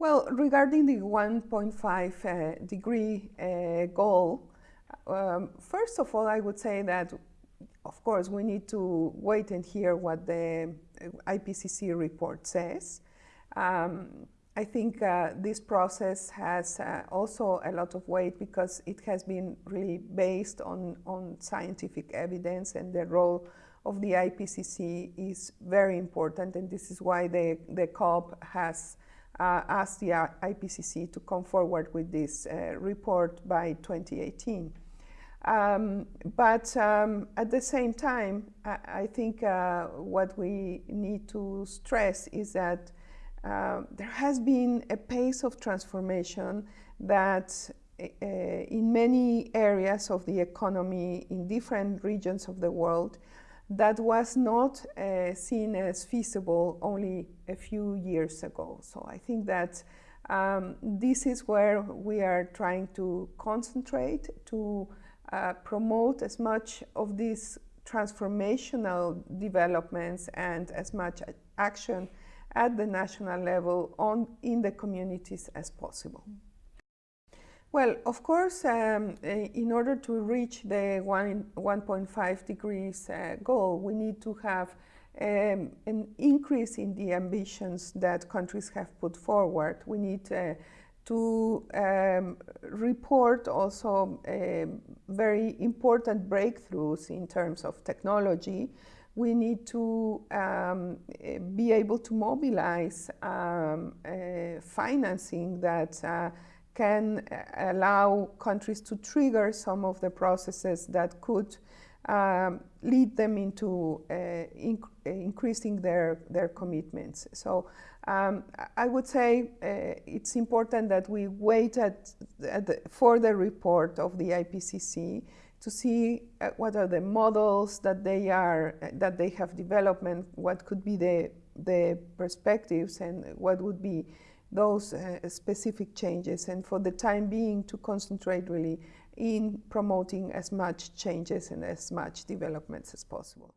Well, regarding the 1.5 uh, degree uh, goal, um, first of all, I would say that, of course, we need to wait and hear what the IPCC report says. Um, I think uh, this process has uh, also a lot of weight because it has been really based on, on scientific evidence and the role of the IPCC is very important and this is why the, the COP has uh, asked the IPCC to come forward with this uh, report by 2018. Um, but um, at the same time, I, I think uh, what we need to stress is that uh, there has been a pace of transformation that uh, in many areas of the economy in different regions of the world that was not uh, seen as feasible only a few years ago. So I think that um, this is where we are trying to concentrate to uh, promote as much of these transformational developments and as much action at the national level on in the communities as possible. Well, of course, um, eh, in order to reach the 1.5 degrees uh, goal, we need to have um, an increase in the ambitions that countries have put forward. We need uh, to um, report also um, very important breakthroughs in terms of technology. We need to um, eh, be able to mobilize uh, financing that uh, can uh, allow countries to trigger some of the processes that could um, lead them into uh, inc increasing their, their commitments. So um, I would say uh, it's important that we wait at, at the, for the report of the IPCC to see uh, what are the models that they are that they have developed, and what could be the the perspectives and what would be those uh, specific changes and for the time being to concentrate really in promoting as much changes and as much developments as possible.